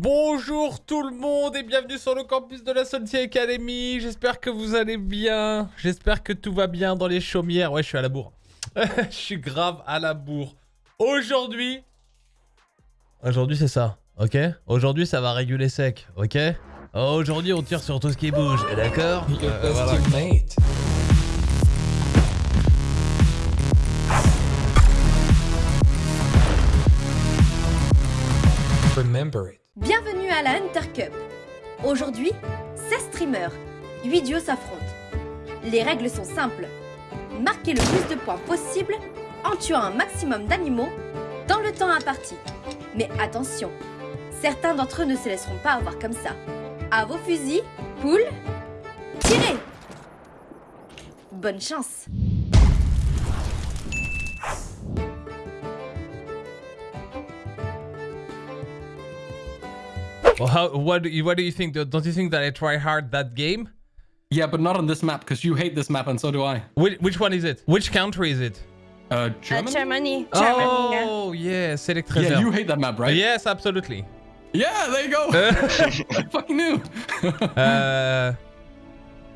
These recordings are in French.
Bonjour tout le monde et bienvenue sur le campus de la Salty Academy. J'espère que vous allez bien. J'espère que tout va bien dans les chaumières. Ouais, je suis à la bourre. je suis grave à la bourre. Aujourd'hui... Aujourd'hui, c'est ça, ok? Aujourd'hui, ça va réguler sec, ok? Aujourd'hui, on tire sur tout ce qui bouge, d'accord? Euh, voilà. Remember it. Bienvenue à la Hunter Cup. Aujourd'hui, 16 streamers, 8 duos s'affrontent. Les règles sont simples. Marquez le plus de points possible en tuant un maximum d'animaux dans le temps imparti. Mais attention, certains d'entre eux ne se laisseront pas avoir comme ça. À vos fusils, poules, tirez Bonne chance Well, how, what, do you, what do you think? Don't you think that I try hard that game? Yeah, but not on this map because you hate this map and so do I. Which, which one is it? Which country is it? Uh, Uh, Germany? Germany. Germany. yeah. Oh, yeah, Select yeah, Reserve. you hate that map, right? Yes, absolutely. Yeah, there you go. I fucking knew. Uh,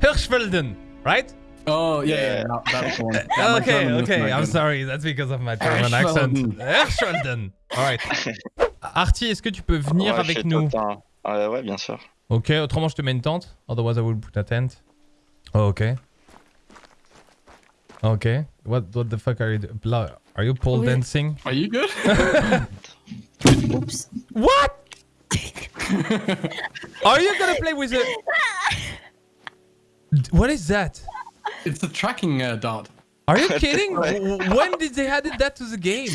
Hirschfelden, right? oh, yeah, yeah, yeah, that's one. Yeah, okay, okay. I'm sorry. That's because of my German accent. Hirschfelden. Hirschfelden. All right. Artie, est-ce que tu peux venir Ouais, avec nous Totin. Euh, ouais, bien sûr. Ok, autrement je te mets une tente. Otherwise I will put a tent. Oh, ok. Ok. What, what the fuck are you doing? Are you pole Oui. dancing? Are you good? Oops. What? are you gonna play with a... What is that? it's the tracking uh, dot. Are you kidding? When did they added that to the game?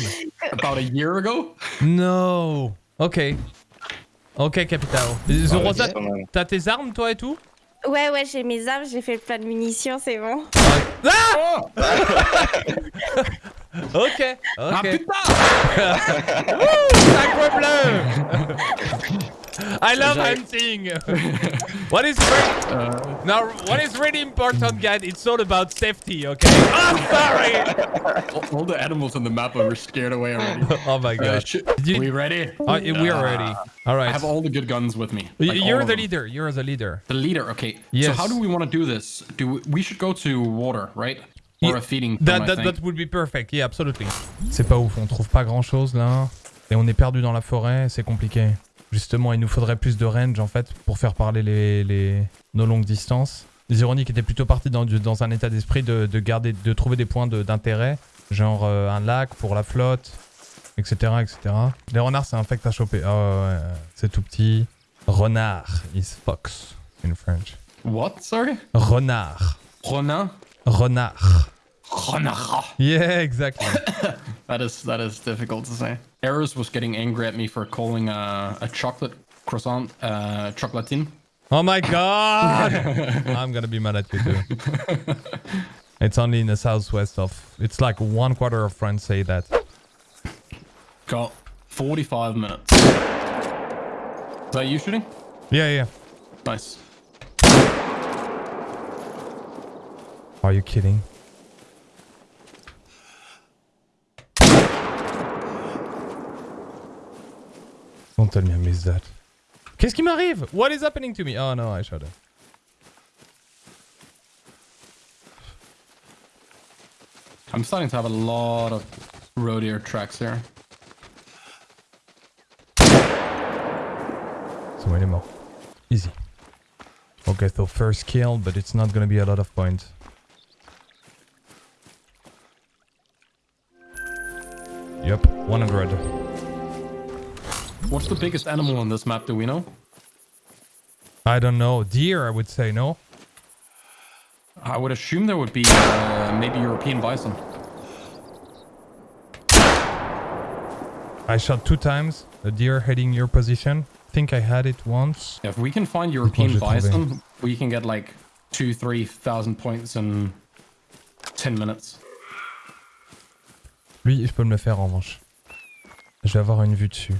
About a year ago? No. Ok. Ok, Capital. Zorosa, t'as tes armes, toi et tout? Ouais, ouais, j'ai mes armes, j'ai fait plein de munitions, c'est bon. Ah Oh! Ok. Ah Ok. putain! Sacre bleu! I love hunting. What is re- Uh, now? What is really important, guys? It's all about safety, okay? Oh, sorry. all, the animals on the map are scared away already. oh my Uh, god. you- we ready? Oh, we're ready. All right. I have all the good guns with me. Like You're the leader. You're the leader. The leader, okay. Yes. So how do we want to do this? Do we, we should go to water, right? Or Yeah, a feeding thing, That, that, that would be perfect. Yeah, absolutely. C'est pas ouf. On trouve pas grand chose là. Et on est perdu dans la forêt. C'est compliqué. Justement, il nous faudrait plus de range en fait pour faire parler les, les... nos longues distances. Les ironiques étaient plutôt partis dans, dans un état d'esprit de, de garder, de trouver des points de- d'intérêt, genre euh, un lac pour la flotte, etc., etc. Les renards, c'est infect à choper. Ah ouais, ouais, c'est tout petit. Renard is fox in French. What? Sorry? Renard. Ronin? Renard. Renard. Yeah, exactly. That is that is difficult to say. Eris was getting angry at me for calling uh, a chocolate croissant uh, chocolatine. Oh my god! I'm gonna be mad at you too. it's only in the southwest of. It's like one quarter of France say that. Got 45 minutes. Is that you shooting? Yeah, yeah. Nice. Are you kidding? Don't tell me I missed that. Qu'est-ce qui m'arrive? What is happening to me? Oh no, I shot it. I'm starting to have a lot of road air tracks here. So il est mort. Easy. Okay, so first kill, but it's not gonna be a lot of points. The biggest animal on this map? Do we know? I don't know. Deer, I would say, no? I would assume there would be uh, maybe European bison. I shot two times. A deer heading your position. think I had it once. If we can find European bison, we can get like two, three thousand points in ten minutes. Lui, je peux me le faire en revanche. Je vais avoir une vue dessus.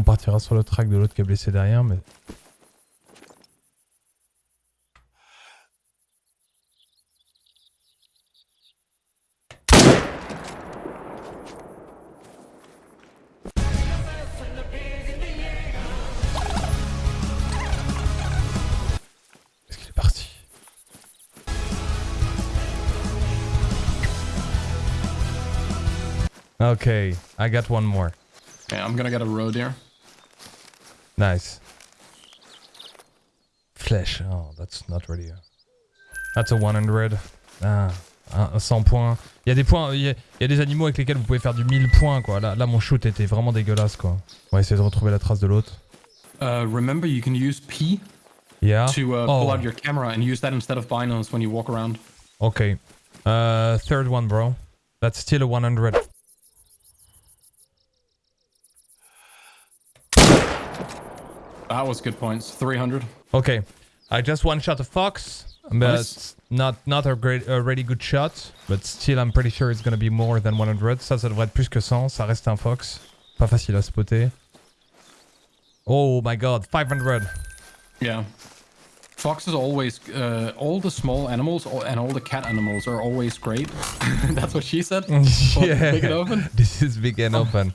On partira sur le track de l'autre qui est blessé derrière, mais... Est-ce qu'il est parti? Okay, I got one more. I'm gonna get a road here. Nice. Flèche. Oh, that's not really a... That's a 100. Ah, un- un 100 points. Il y a des points, il y a, il y a des animaux avec lesquels vous pouvez faire du 1000 points quoi. Là, là mon shoot était vraiment dégueulasse quoi. On va essayer de retrouver la trace de l'autre. Uh, remember, you can use P Yeah. to uh, oh, pull out your camera and use that instead of binos when you walk around. okay. Uh, third one bro. That's still a 100. That was good points. 300. Okay. I just one shot a fox. But Nice. not not a great a really good shot, but still I'm pretty sure it's gonna be more than 100. Ça ça devrait être plus que 100, ça reste un fox. Pas facile à spotter. Oh my god, 500. Yeah. Foxes always, uh, all the small animals all- and all the cat animals are always great. That's what she said. Well, Big and open. This is big and open.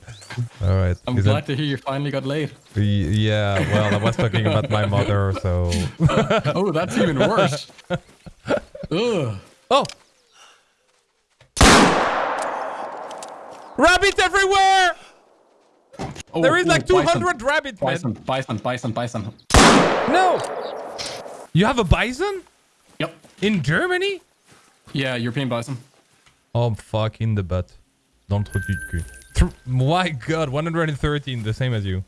All right. I'm Is glad that- to hear you finally got laid. Yeah, well, I was talking about my mother, so. Oh, that's even worse. Ugh. Oh! Rabbit everywhere! Oh, There is oh, like bison. 200 rabbits, man. Bison, bison, bison, bison. No! You have a bison? Yep. In Germany? Yeah, European bison. Oh fuck, in the butt. Dans le trou du cul. Thr- My god, 113, the same as you.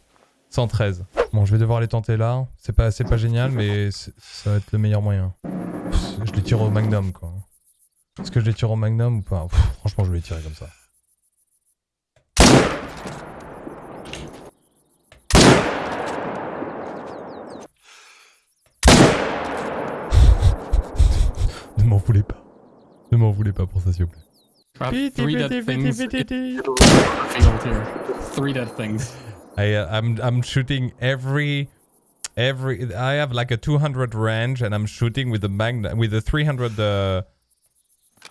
113. Bon, je vais devoir les tenter là. C'est pas, c'est pas génial, mais ça va être le meilleur moyen. Pff, Je les tire au magnum, quoi. Est-ce que je les tire au magnum ou pas? Pff, Franchement, je vais les tirer comme ça. M'en voulez pas. Ne m'en voulez pas pour ça, s'il vous plaît. Three dead things in the field here. Three dead things. I uh, I'm I'm shooting every every I have like a 200 range and I'm shooting with the magna with the 300 uh,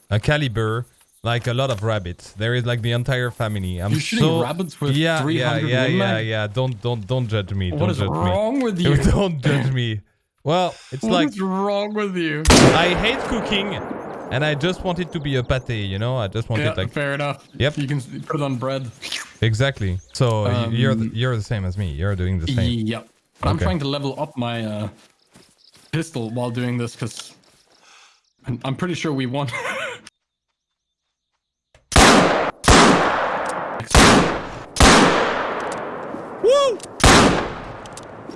a caliber like a lot of rabbits. There is like the entire family. I'm You're shooting so rabbits with yeah, 300 yeah, yeah, Win yeah, yeah. Don't don't don't judge me. What don't is judge wrong with me. you? don't judge me. Well, it's What like is wrong with you? I hate cooking and I just want it to be a pate, you know? I just want Yeah, it like fair enough. Yep. You can put it on bread. exactly. So y- you're the, Um, you're the same as me. You're doing the same. Yep. But I'm trying to level up my uh, pistol while doing this because I'm, pretty sure we won.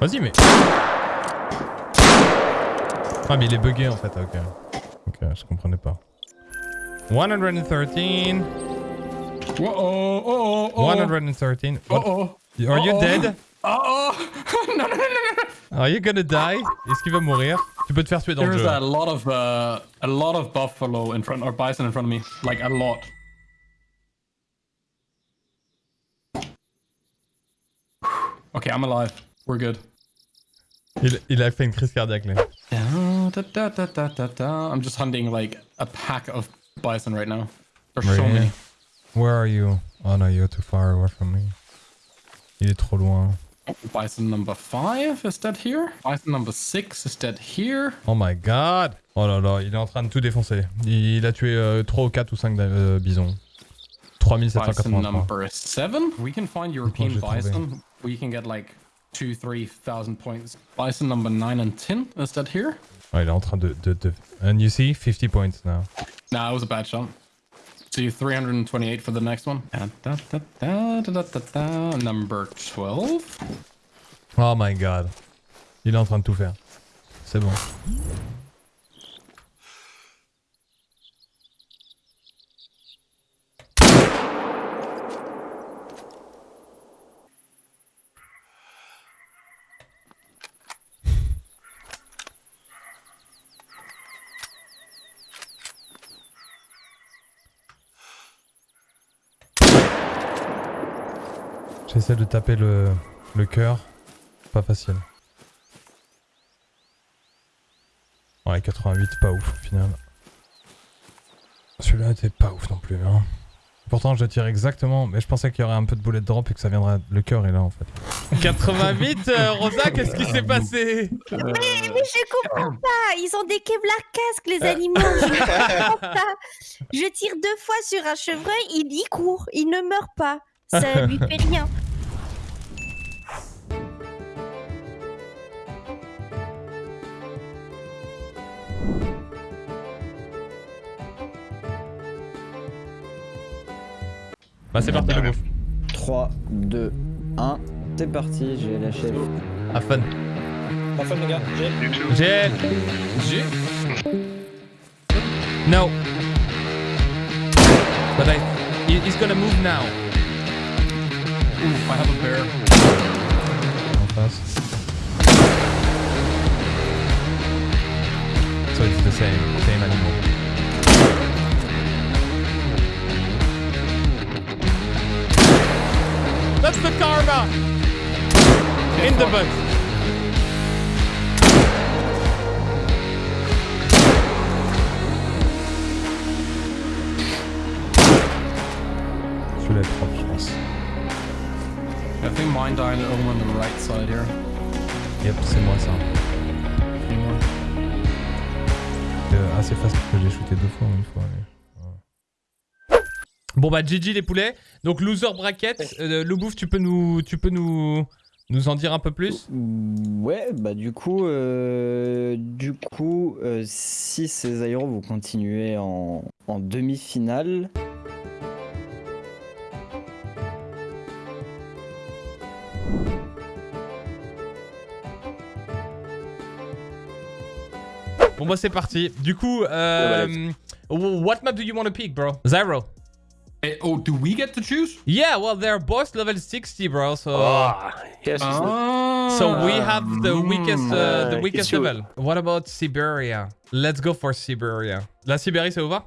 Vas-y, mais. Ah, mais il est bugué en fait, ok. Ok, je comprenais pas. 113. Whoa, oh, oh, oh. 113. What- Oh, Are you dead? oh. no, no, no, no, no. Are you gonna die? Est-ce qu'il va mourir? Tu peux te faire tuer dans le There's jeu. a lot of uh, a lot of buffalo in front or bison in front of me, like a lot. Okay, I'm alive. We're good. Il, il a fait une crise cardiaque là. Da, da, da, da, da, da. I'm just hunting like a pack of bison right now. There's so many. Where are you? Oh no, you're too far away from me. Il est trop loin. Bison number five is dead here. Bison number six is dead here. Oh my god! Oh là là, il est en train de tout défoncer. Il, il a tué euh, 3 ou 4 ou 5 euh, bisons. Bison number seven. We can find European bison. We can get like two, three thousand points. Bison number nine and ten is dead here. Ouais, il est en train de, de, de... And you see? 50 points now. Nah, it was a bad shot. See, 328 for the next one. Da, da, da, da, da, da, da, da. Number 12. Oh my god. Il est en train de tout faire. C'est bon. J'essaie de taper le, le cœur. Pas facile. Ouais, 88, pas ouf au final. Celui-là était pas ouf non plus. Hein. Pourtant, je tire exactement, mais je pensais qu'il y aurait un peu de boulet de drop et que ça viendrait. Le cœur est là en fait. 88, euh, Rosa, qu'est-ce qui s'est passé? Mais, mais je comprends pas. Ils ont des Kevlar casques, les animaux. Je comprends pas. Je tire deux fois sur un chevreuil, il y court. Il ne meurt pas. Ça lui fait rien. Bah, c'est parti, le bouffe. 3, 2, 1, c'est parti, j'ai lâché. Have fun. Pas fun les gars, j'ai. G. No. But I. he- He's gonna move now. Oof, I have a bear. The butt. Celui-là est propre, je pense. I think mine died over on the right side here. Yep, c'est moi ça. Euh, assez facile que j'ai shooté deux fois ou une fois. mais- ouais. Bon bah GG les poulets. Donc loser bracket. Euh, Loubouf, tu peux nous, tu peux nous, nous en dire un peu plus? Ouais, bah du coup, euh, du coup, euh, si ces aéros vont continuer en, en demi-finale, Bon bah c'est parti. Du coup, euh, what map do you want to pick, bro? Zyro. Eh, oh, do we get to choose? Yeah, well they're both level 60, bro. So. Ah, yes. Ah. So we have the weakest, uh, the weakest level. What about Siberia? Let's go for Siberia. La Sibérie, ça vous va?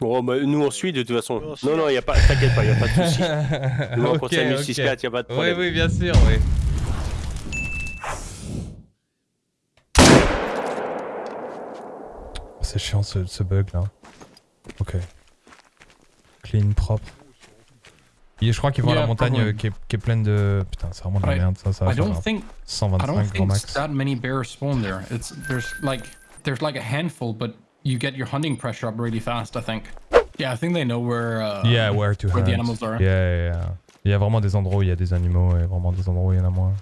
Bon, bah, nous on suit de toute façon. Non, non, y a pas, t'inquiète pas, y a pas de souci. Nous on Ok, compte s'amuser ok. 6-4, y a pas de Oui, problème. oui, bien sûr, oui. C'est chiant ce, ce bug là. Ok. Clean, propre. Et je crois qu'ils vont à la Yeah, montagne euh, qui, est, qui est pleine de. Putain, c'est vraiment de la merde ça. ça va I don't think I 125 don't grand max. that many bears spawn there. It's there's like there's like a handful, but you get your hunting pressure up really fast. I think. Yeah, I think they know where. Uh, Yeah, where to where the animals are. Yeah, yeah, yeah. Il y a vraiment des endroits où il y a des animaux et vraiment des endroits où il y en a moins.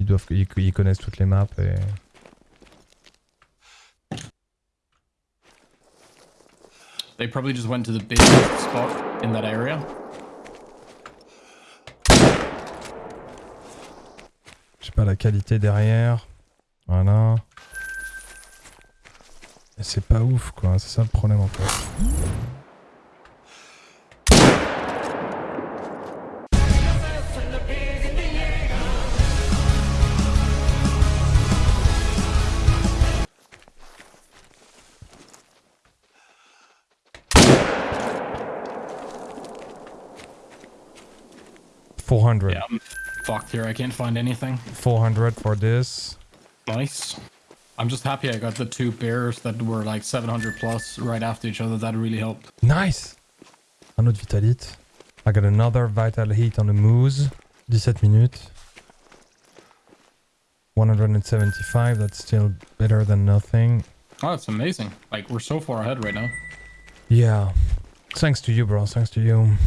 Ils doivent, ils, ils connaissent toutes les maps et. They probably just went to the biggest spot in that area. Je sais pas la qualité derrière. Voilà. C'est pas ouf quoi, c'est ça le problème en fait. Four hundred. Yeah, I'm fucked here. I can't find anything. 400 for this. Nice. I'm just happy I got the two bears that were like 700 plus right after each other. That really helped. Nice! Un autre Vitalite. I got another Vital Heat on the Moose. 17 minutes. 175, that's still better than nothing. Oh, it's amazing. Like we're so far ahead right now. Yeah. Thanks to you, bro. Thanks to you.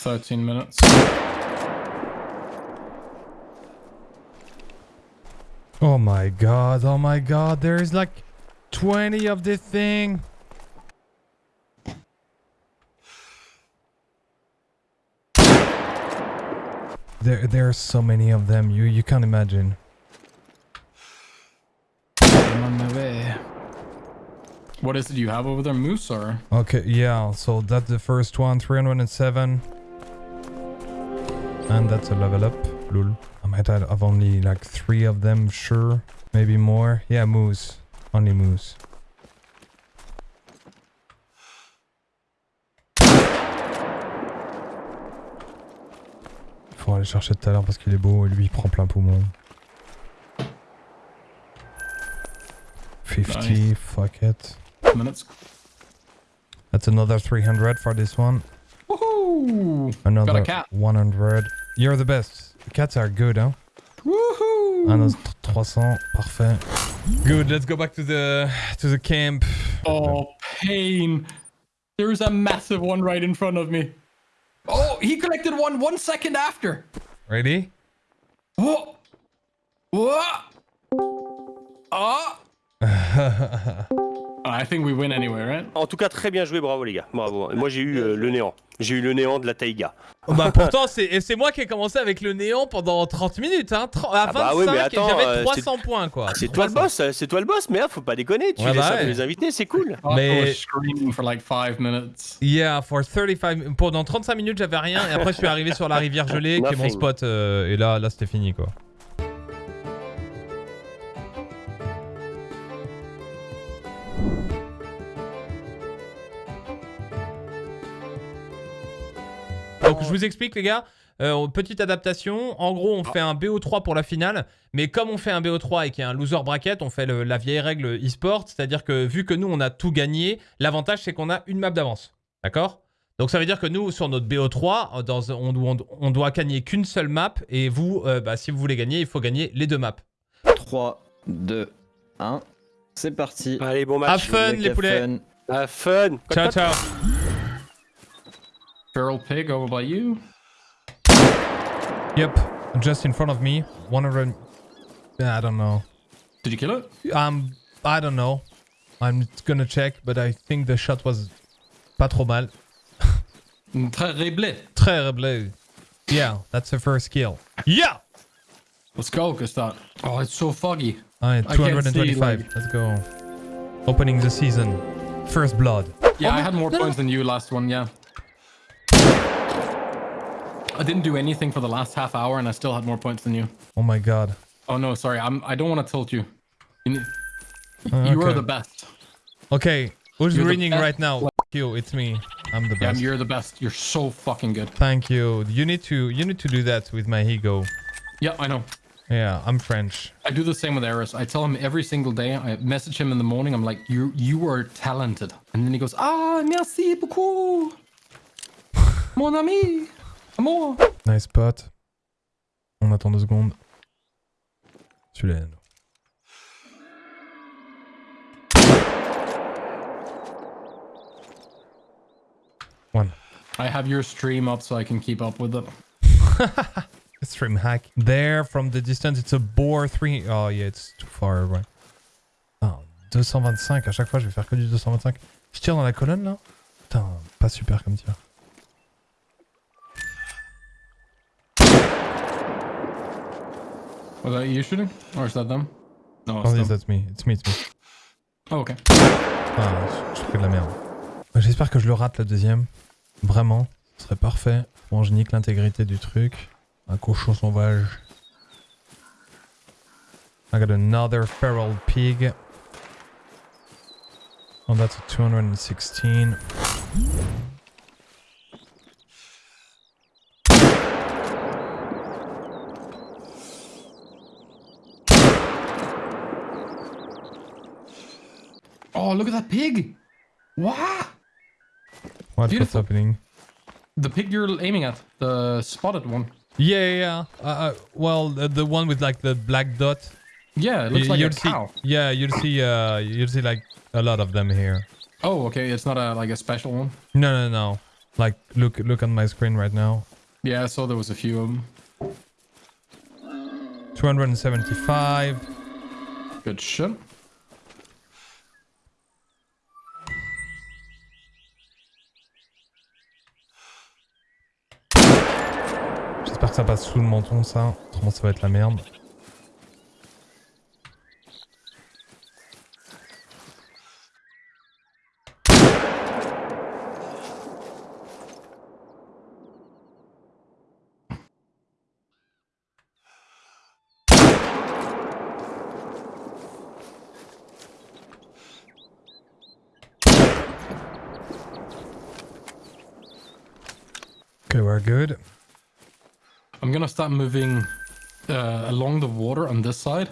13 minutes. Oh my god, oh my god, there is like 20 of this thing. There, there are so many of them. You, you can't imagine. I'm on my way. What is it you have over there, moose or? Okay, yeah, so that's the first one, 307. And that's a level up. Lul. Um, I might have only like three of them, sure. Maybe more. Yeah, moose. Only moose. Faut aller chercher tout à l'heure parce qu'il est beau et lui il prend plein poumon. 50, Nice. fuck it. minutes. That's another 300 for this one. Woohoo! Another cat. 100. You're the best. Cats are good, huh? Woohoo! Un autre 300, parfait. Good, let's go back to the to the camp. Oh, pain. There's a massive one right in front of me. Oh, he collected one one second after. Ready? Oh. What? Oh. Ah. I think we win anyway, right? En tout cas, très bien joué, bravo les gars. Bravo. Moi j'ai eu euh, le néant. J'ai eu le néant de la taïga. bah pourtant, c'est et c'est moi qui ai commencé avec le néant pendant 30 minutes, hein. 30 à Ah 25, bah oui, mais attends, j'avais euh, 300 points, quoi. C'est toi le 300. boss, euh, c'est toi le boss, mais hein, faut pas déconner. Tu Ouais, fais bah ça ouais. pour les invités, c'est cool. Mais- for like five minutes. Yeah, for 35 pendant 35 minutes, j'avais rien et après je suis arrivé sur la rivière gelée qui est mon spot euh, et là là c'était fini quoi. Je vous explique les gars, euh, petite adaptation. En gros, on fait un BO3 pour la finale, mais comme on fait un BO3 et qu'il y a un loser bracket, on fait le- la vieille règle e-sport, c'est-à-dire que vu que nous on a tout gagné, l'avantage c'est qu'on a une map d'avance. D'accord? Donc ça veut dire que nous sur notre BO3, euh, dans, on, on- on doit gagner qu'une seule map et vous, euh, bah, si vous voulez gagner, il faut gagner les deux maps. 3, 2, 1. C'est parti. Allez, bon Have match. fun les à poulets. fun. Ah, fun. Ciao ciao. Feral pig over by you. Yep, just in front of me, 100. I don't know. Did you kill it? Um, I don't know. I'm gonna check, but I think the shot was pas trop mal. Terrible. Très bleu. Yeah, that's the first kill. Yeah! Let's go, Gustav. Oh, it's so foggy. Alright, I can't see, 225. like- Let's go. Opening the season. First blood. Yeah, Oh, I had more no, no. points than you last one, yeah. I didn't do anything for the last half hour and I still had more points than you. Oh my god. Oh no, sorry. I'm I don't want to tilt you. You, need, Uh, you are the best. Okay, who's You're winning right now? You, it's me. I'm the best. Yeah, you're the best. You're so fucking good. Thank you. You need to you need to do that with my ego. Yeah, I know. Yeah, I'm French. I do the same with Eris. I tell him every single day. I message him in the morning. I'm like, you you are talented, and then he goes, ah, merci beaucoup, mon ami, amour. Nice spot. On attend deux secondes. Celui-là. One. I have your stream up so I can keep up with it. Stream hack. There, from the distance, it's a bore 3. Oh, yeah, it's too far away. Ah, 225. À chaque fois, je vais faire que du 225. Je tire dans la colonne, là Putain, pas super comme tir. Was that you shooting, or is that them? No, it's yes, them. that's me. It's me, it's me. Oh, okay. Ah, je, fais de la merde. J'espère que je le rate, le deuxième. Vraiment. Ce serait parfait. Bon, je nique l'intégrité du truc. Un cochon sauvage. I got another feral pig. Oh, that's a 216. Oh, look at that pig! Wow! What, what's happening? The pig you're aiming at, the spotted one. Yeah, yeah, yeah. Uh, uh, well, the, the one with like the black dot. Yeah, it looks Y- like a see, cow. Yeah, you'll see. Uh, you'll see like a lot of them here. Oh, okay. It's not a like a special one. No, no, no. Like, look, look on my screen right now. Yeah, I saw there was a few of them. 275. Good shit. Que ça passe sous le menton, ça. Autrement, ça va être la merde. Okay, we're good. I'm gonna start moving uh, along the water on this side.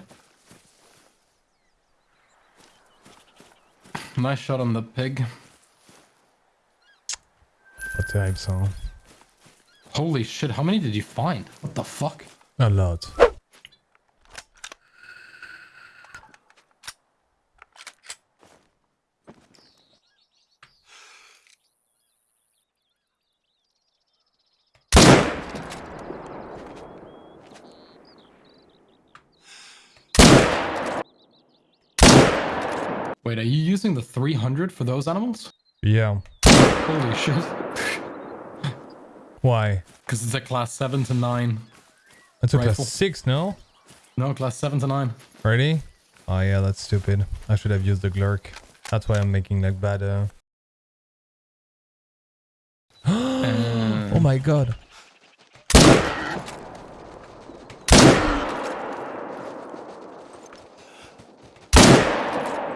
Nice shot on the pig. Terrible ça. hein. Holy shit, how many did you find? What the fuck? A lot. Wait, are you using the 300 for those animals? Yeah. Holy shit. Why? Because it's a class 7 to 9. That's a class 6, no? No, class 7 to 9. Ready? Oh yeah, that's stupid. I should have used the Glurk. That's why I'm making like bad uh... oh my god.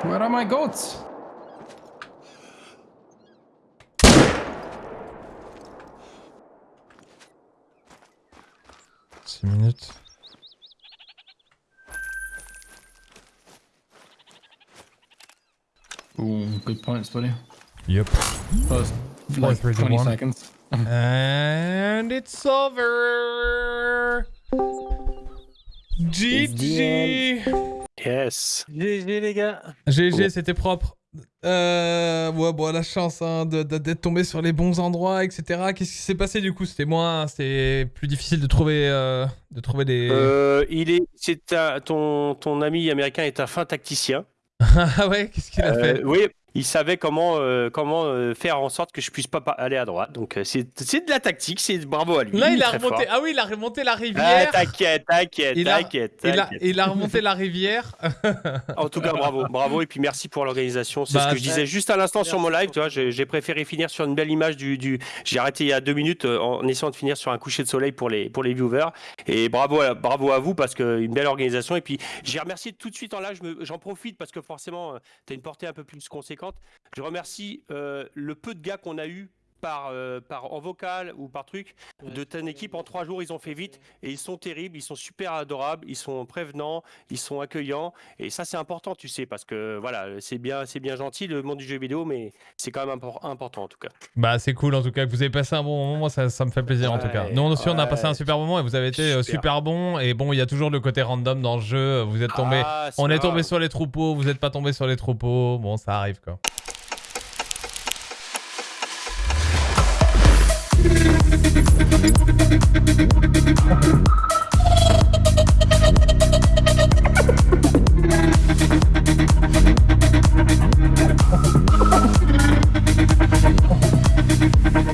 Where are my goats? Six minutes. Ooh, good points, buddy. Yep. First, like three, 20 one. seconds. And it's over. GG. Yes. GG les gars. GG, c'était propre. Euh, ouais, bon, la chance hein, d'être tombé sur les bons endroits, etc. Qu'est-ce qui s'est passé du coup? C'était moins, c'était plus difficile de trouver, euh, de trouver des. Euh, il est, c'est ton, ton ami américain est un fin tacticien. ah ouais, qu'est-ce qu'il a Euh, fait? oui, il savait comment, euh, comment euh, faire en sorte que je puisse pas pa- aller à droite. Donc euh, c'est de la tactique, c'est bravo à lui. Là, il a remonté. fort. Ah oui, il a remonté la Ah, rivière. t'inquiète, t'inquiète, t'inquiète. il, a, t'inquiète. il a remonté la rivière. En tout cas, bravo, bravo, et puis merci pour l'organisation. C'est Bah, ce que je disais juste à l'instant sur mon live. Tu vois, j'ai préféré finir sur une belle image du. du... J'ai arrêté il y a deux minutes euh, en essayant de finir sur un coucher de soleil pour les pour les viewers. Et bravo, à, bravo à vous parce que une belle organisation. Et puis j'ai remercié tout de suite en live. J'en profite parce que forcément, tu as une portée un peu plus conséquente. Je remercie euh, le peu de gars qu'on a eu. Par, euh, par en vocal ou par truc de ton équipe en trois jours ils ont fait vite et ils sont terribles ils sont super adorables ils sont prévenants ils sont accueillants et ça, c'est important, tu sais, parce que voilà, c'est bien, c'est bien gentil le monde du jeu vidéo, mais c'est quand même impor- important en tout cas. Bah, c'est cool en tout cas que vous avez passé un bon moment. Moi, ça, ça me fait plaisir en tout cas. Nous aussi, on a passé un super moment et vous avez été euh, Super. super bon. Et bon, il y a toujours le côté random dans le jeu. Vous êtes tombé. Ah, on est tombé sur les troupeaux. Vous n'êtes pas tombé sur les troupeaux. Bon, ça arrive quoi.